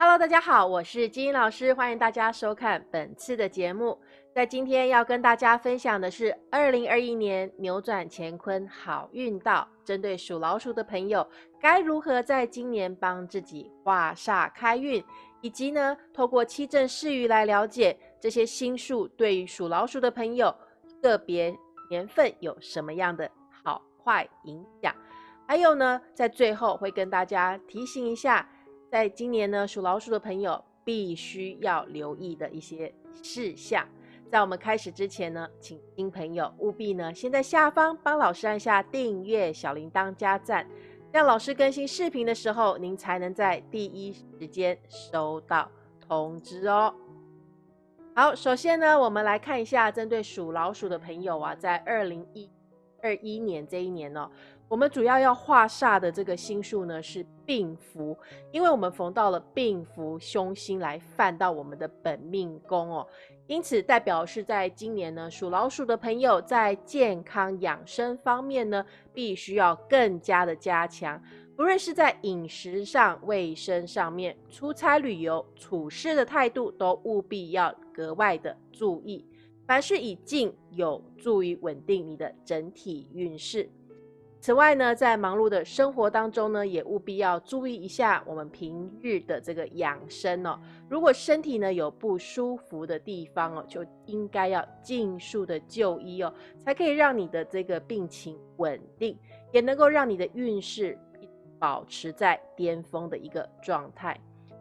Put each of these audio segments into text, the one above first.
Hello，大家好，我是金英老师，欢迎大家收看本次的节目。在今天要跟大家分享的是二零二一年扭转乾坤好运道，针对属老鼠的朋友，该如何在今年帮自己化煞开运，以及呢，透过七正四余来了解这些星数对于属老鼠的朋友个别年份有什么样的好坏影响。还有呢，在最后会跟大家提醒一下。在今年呢，属老鼠的朋友必须要留意的一些事项。在我们开始之前呢，请新朋友务必呢先在下方帮老师按下订阅、小铃铛加赞，让老师更新视频的时候，您才能在第一时间收到通知哦。好，首先呢，我们来看一下针对属老鼠的朋友啊，在二零一二一年这一年呢。我们主要要化煞的这个星数呢是病符，因为我们逢到了病符凶星来犯到我们的本命宫哦，因此代表是在今年呢属老鼠的朋友在健康养生方面呢必须要更加的加强，不论是在饮食上、卫生上面、出差旅游、处事的态度都务必要格外的注意，凡事以静有助于稳定你的整体运势。此外呢，在忙碌的生活当中呢，也务必要注意一下我们平日的这个养生哦。如果身体呢有不舒服的地方哦，就应该要尽速的就医哦，才可以让你的这个病情稳定，也能够让你的运势保持在巅峰的一个状态。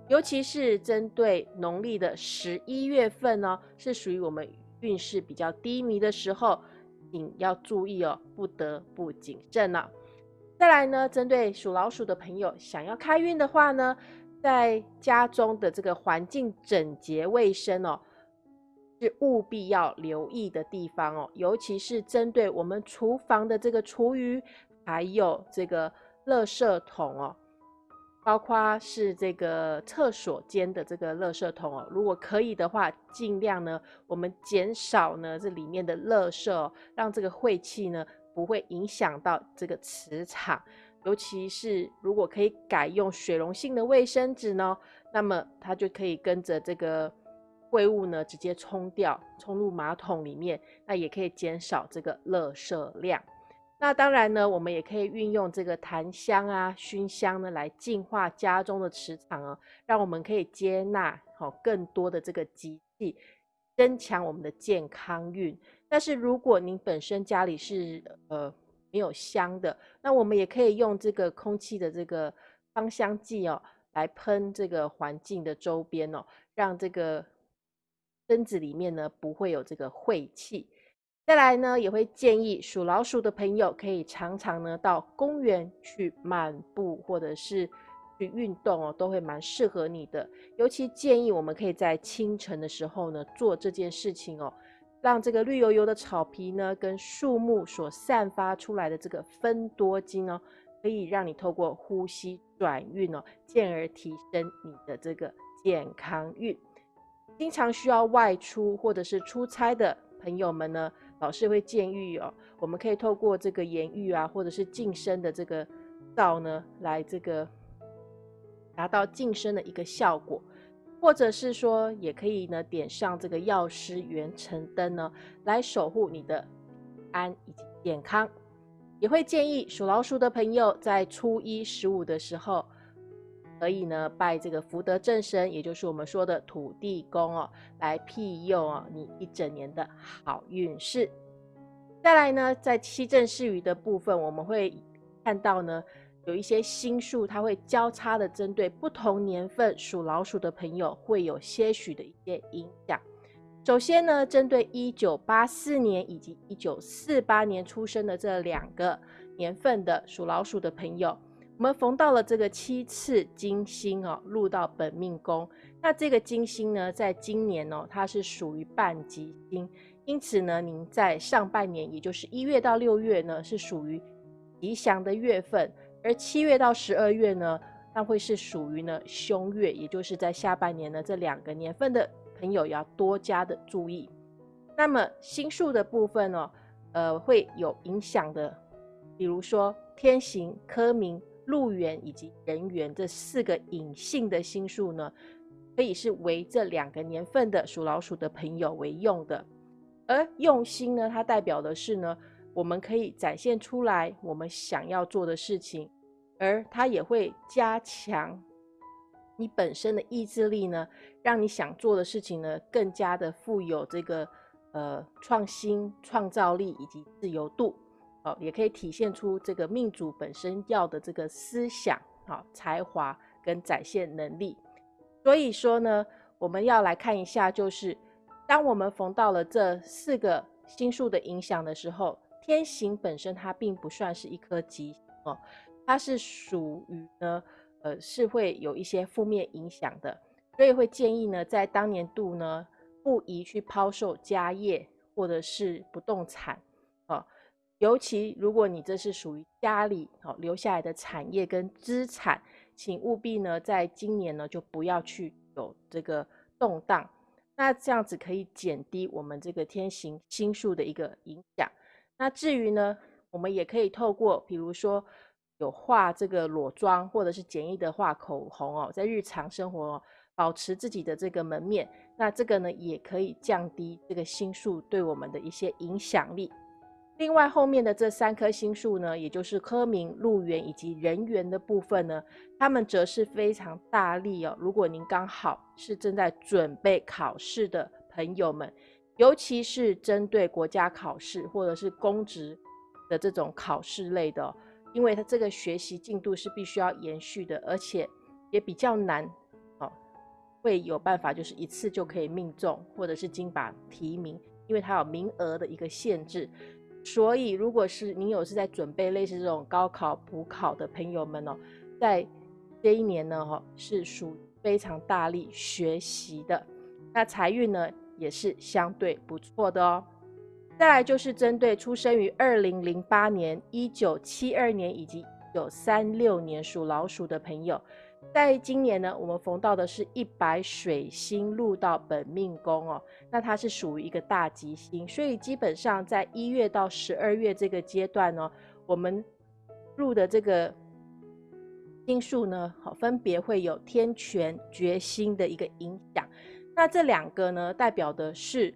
尤其是针对农历的十一月份呢，是属于我们运势比较低迷的时候。请要注意哦，不得不谨慎了。再来呢，针对属老鼠的朋友，想要开运的话呢，在家中的这个环境整洁卫生哦，是务必要留意的地方哦。尤其是针对我们厨房的这个厨余，还有这个垃圾桶哦。包括是这个厕所间的这个垃圾桶哦，如果可以的话，尽量呢，我们减少呢这里面的垃圾，让这个晦气呢不会影响到这个磁场。尤其是如果可以改用水溶性的卫生纸呢，那么它就可以跟着这个秽物呢直接冲掉，冲入马桶里面，那也可以减少这个垃圾量。那当然呢，我们也可以运用这个檀香啊、熏香呢，来净化家中的磁场哦，让我们可以接纳好更多的这个吉气，增强我们的健康运。但是如果您本身家里是呃没有香的，那我们也可以用这个空气的这个芳香剂哦，来喷这个环境的周边哦，让这个村子里面呢不会有这个晦气。再来呢，也会建议属老鼠的朋友可以常常呢到公园去漫步，或者是去运动哦，都会蛮适合你的。尤其建议我们可以在清晨的时候呢做这件事情哦，让这个绿油油的草皮呢跟树木所散发出来的这个分多精哦，可以让你透过呼吸转运哦，进而提升你的这个健康运。经常需要外出或者是出差的朋友们呢。老师会建议哦，我们可以透过这个盐浴啊，或者是净身的这个皂呢，来这个达到净身的一个效果，或者是说，也可以呢点上这个药师元辰灯呢，来守护你的安以及健康。也会建议属老鼠的朋友在初一十五的时候。可以呢，拜这个福德正神，也就是我们说的土地公哦，来庇佑哦你一整年的好运势。再来呢，在七正四余的部分，我们会看到呢，有一些星数，它会交叉的针对不同年份属老鼠的朋友，会有些许的一些影响。首先呢，针对一九八四年以及一九四八年出生的这两个年份的属老鼠的朋友。我们逢到了这个七次金星哦，入到本命宫。那这个金星呢，在今年哦，它是属于半吉星，因此呢，您在上半年，也就是一月到六月呢，是属于吉祥的月份；而七月到十二月呢，那会是属于呢凶月，也就是在下半年呢，这两个年份的朋友要多加的注意。那么星数的部分呢，呃，会有影响的，比如说天行、科明。路缘以及人缘这四个隐性的星数呢，可以是为这两个年份的属老鼠的朋友为用的。而用心呢，它代表的是呢，我们可以展现出来我们想要做的事情，而它也会加强你本身的意志力呢，让你想做的事情呢更加的富有这个呃创新、创造力以及自由度。也可以体现出这个命主本身要的这个思想、好才华跟展现能力。所以说呢，我们要来看一下，就是。当我们逢到了这四个星数的影响的时候，天行本身它并不算是一颗吉哦，它是属于呢，呃，是会有一些负面影响的，所以会建议呢，在当年度呢，不宜去抛售家业或者是不动产哦，尤其如果你这是属于家里哦留下来的产业跟资产，请务必呢，在今年呢就不要去有这个动荡。那这样子可以减低我们这个天行星数的一个影响。那至于呢，我们也可以透过，比如说有画这个裸妆，或者是简易的画口红哦，在日常生活保持自己的这个门面。那这个呢，也可以降低这个星数对我们的一些影响力。另外，后面的这三颗星数呢，也就是科名、路缘以及人缘的部分呢，他们则是非常大力哦。如果您刚好是正在准备考试的朋友们，尤其是针对国家考试或者是公职的这种考试类的，因为它这个学习进度是必须要延续的，而且也比较难哦，会有办法就是一次就可以命中或者是金榜提名，因为它有名额的一个限制。所以，如果是你有是在准备类似这种高考补考的朋友们哦，在这一年呢，哈，是属非常大力学习的。那财运呢，也是相对不错的哦。再来就是针对出生于二零零八年、一九七二年以及一九三六年属老鼠的朋友。在今年呢，我们逢到的是一白水星入到本命宫哦，那它是属于一个大吉星，所以基本上在一月到十二月这个阶段呢，我们入的这个星数呢，好，分别会有天权、决心的一个影响。那这两个呢，代表的是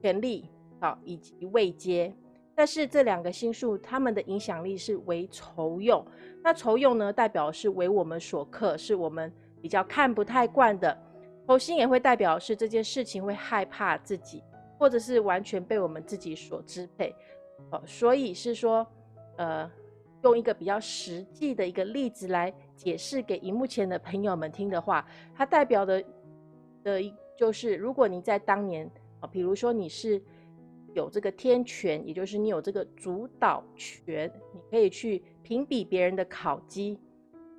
权力好以及位阶。但是这两个星数，他们的影响力是为仇用。那仇用呢，代表是为我们所克，是我们比较看不太惯的。仇星也会代表是这件事情会害怕自己，或者是完全被我们自己所支配。哦，所以是说，呃，用一个比较实际的一个例子来解释给荧幕前的朋友们听的话，它代表的的一就是，如果你在当年啊，比如说你是。有这个天权，也就是你有这个主导权，你可以去评比别人的考绩，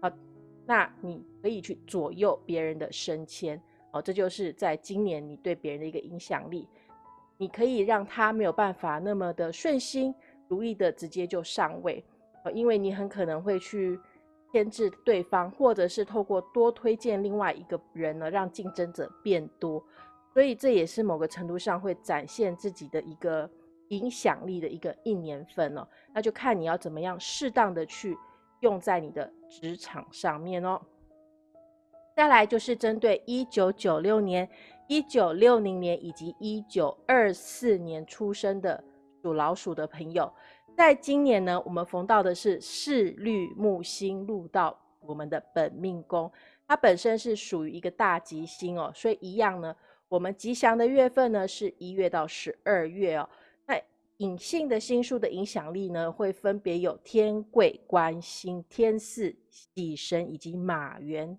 啊，那你可以去左右别人的升迁，哦，这就是在今年你对别人的一个影响力，你可以让他没有办法那么的顺心如意的直接就上位，呃，因为你很可能会去牵制对方，或者是透过多推荐另外一个人呢，让竞争者变多。所以这也是某个程度上会展现自己的一个影响力的一个一年份哦，那就看你要怎么样适当的去用在你的职场上面哦。再来就是针对一九九六年、一九六零年以及一九二四年出生的属老鼠的朋友，在今年呢，我们逢到的是四绿木星入到我们的本命宫，它本身是属于一个大吉星哦，所以一样呢。我们吉祥的月份呢，是一月到十二月哦。那隐性的星数的影响力呢，会分别有天贵、官星、天四、喜神以及马元。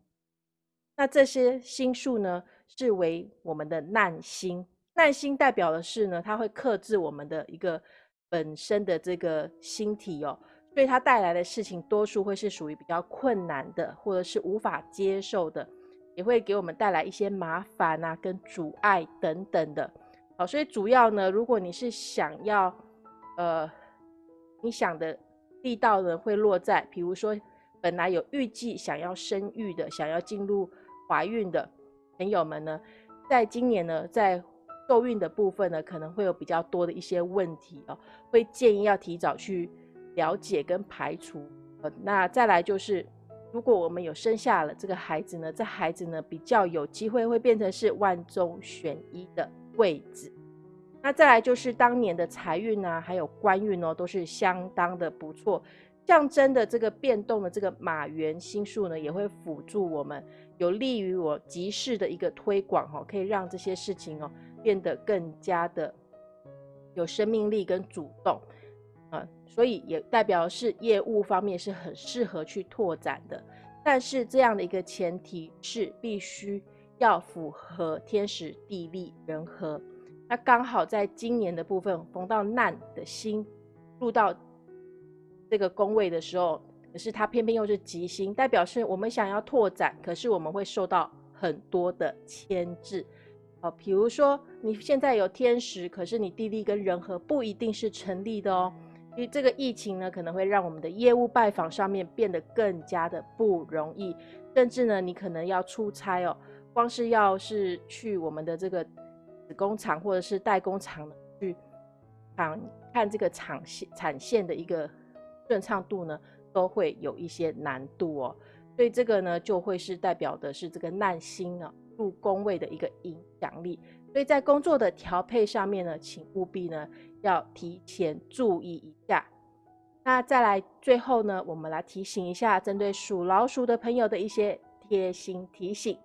那这些星数呢，是为我们的难星。难星代表的是呢，它会克制我们的一个本身的这个星体哦，所以它带来的事情多数会是属于比较困难的，或者是无法接受的。也会给我们带来一些麻烦啊，跟阻碍等等的。好，所以主要呢，如果你是想要，呃，你想的力道呢，会落在，比如说本来有预计想要生育的，想要进入怀孕的朋友们呢，在今年呢，在受孕的部分呢，可能会有比较多的一些问题哦，会建议要提早去了解跟排除呃，那再来就是，如果我们有生下了这个孩子呢，这孩子呢比较有机会会变成是万中选一的贵子。那再来就是当年的财运啊，还有官运哦，都是相当的不错。象征的这个变动的这个马元星数呢，也会辅助我们，有利于我集市的一个推广哈，可以让这些事情哦变得更加的有生命力跟主动，所以也代表是业务方面是很适合去拓展的。但是这样的一个前提是必须要符合天时地利人和。那刚好在今年的部分逢到难的星入到这个宫位的时候，可是它偏偏又是吉星，代表是我们想要拓展，可是我们会受到很多的牵制。哦，比如说你现在有天时，可是你地利跟人和不一定是成立的哦。因为这个疫情呢，可能会让我们的业务拜访上面变得更加的不容易，甚至呢，你可能要出差哦，光是要是去我们的这个。子工厂或者是代工厂去看看这个产线产线的一个顺畅度呢，都会有一些难度哦。所以这个呢，就会是代表的是这个难心啊入工位的一个影响力。所以在工作的调配上面呢，请务必呢要提前注意一下。那再来最后呢，我们来提醒一下针对属老鼠的朋友的一些贴心提醒。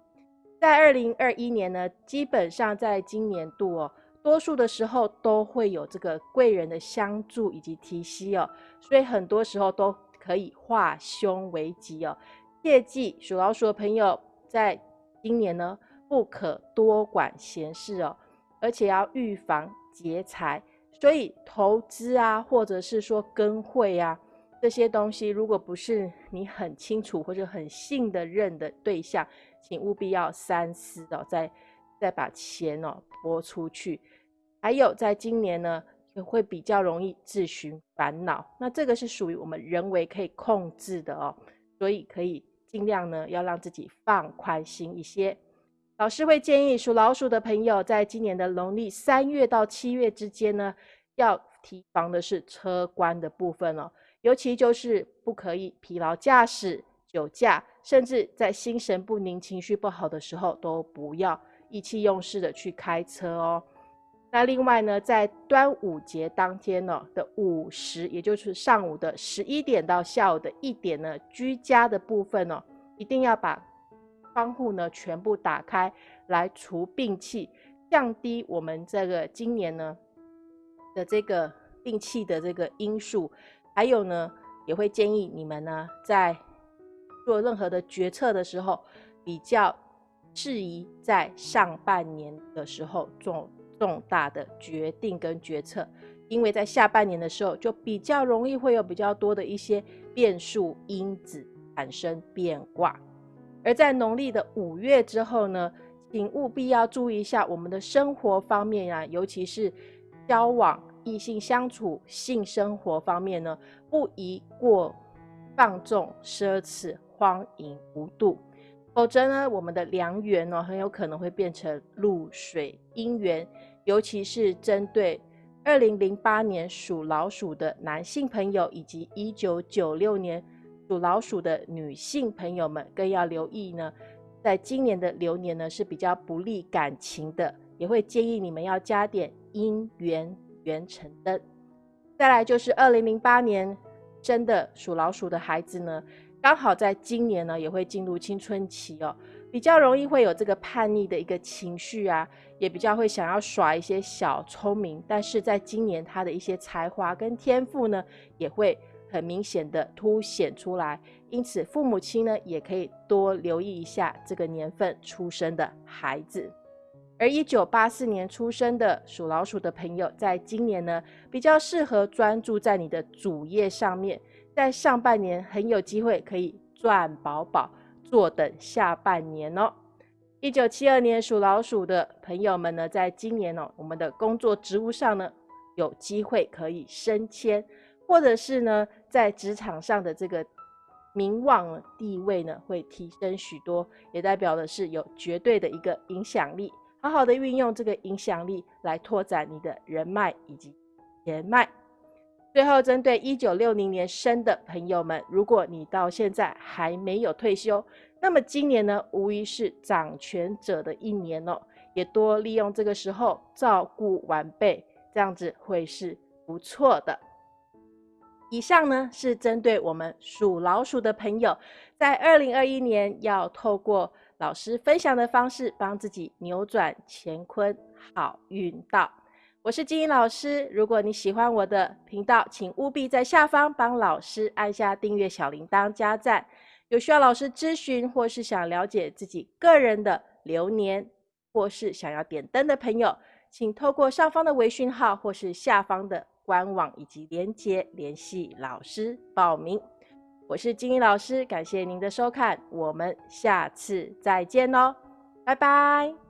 在二零二一年呢，基本上在今年度哦，多数的时候都会有这个贵人的相助以及提携哦，所以很多时候都可以化凶为吉哦。切记属老鼠的朋友，在今年呢，不可多管闲事哦，而且要预防劫财。所以投资啊，或者是说跟会啊这些东西，如果不是你很清楚或者很信的任的对象。请务必要三思哦，再再把钱哦拨出去。还有，在今年呢，也会比较容易自寻烦恼。那这个是属于我们人为可以控制的哦，所以可以尽量呢，要让自己放宽心一些。老师会建议属老鼠的朋友，在今年的农历三月到七月之间呢，要提防的是车关的部分哦，尤其就是不可以疲劳驾驶。酒驾，甚至在心神不宁、情绪不好的时候，都不要意气用事的去开车哦。那另外呢，在端午节当天呢的午时，也就是上午的十一点到下午的一点呢，居家的部分呢，一定要把窗户呢全部打开，来除病气，降低我们这个今年呢的这个病气的这个因素。还有呢，也会建议你们呢在做任何的决策的时候，比较适宜在上半年的时候做重大的决定跟决策，因为在下半年的时候就比较容易会有比较多的一些变数因子产生变卦。而在农历的五月之后呢，请务必要注意一下我们的生活方面呀，尤其是交往、异性相处、性生活方面呢，不宜过放纵奢侈。荒淫无度，否则呢，我们的良缘呢，很有可能会变成露水姻缘。尤其是针对二零零八年属老鼠的男性朋友，以及一九九六年属老鼠的女性朋友们，更要留意呢。在今年的流年呢，是比较不利感情的，也会建议你们要加点姻缘缘成灯。再来就是二零零八年生的属老鼠的孩子呢。刚好在今年呢，也会进入青春期哦，比较容易会有这个叛逆的一个情绪啊，也比较会想要耍一些小聪明。但是在今年，他的一些才华跟天赋呢，也会很明显的凸显出来。因此，父母亲呢，也可以多留意一下这个年份出生的孩子。而一九八四年出生的属老鼠的朋友，在今年呢，比较适合专注在你的主业上面。在上半年很有机会可以赚饱饱，坐等下半年哦。一九七二年属老鼠的朋友们呢，在今年哦，我们的工作职务上呢，有机会可以升迁，或者是呢，在职场上的这个名望地位呢，会提升许多，也代表的是有绝对的一个影响力。好好的运用这个影响力来拓展你的人脉以及人脉。最后，针对一九六零年生的朋友们，如果你到现在还没有退休，那么今年呢，无疑是掌权者的一年哦，也多利用这个时候照顾晚辈，这样子会是不错的。以上呢是针对我们属老鼠的朋友，在二零二一年要透过老师分享的方式，帮自己扭转乾坤，好运到。我是金英老师，如果你喜欢我的频道，请务必在下方帮老师按下订阅、小铃铛、加赞。有需要老师咨询或是想了解自己个人的流年，或是想要点灯的朋友，请透过上方的微讯号或是下方的官网以及连接联系老师报名。我是金英老师，感谢您的收看，我们下次再见喽，拜拜。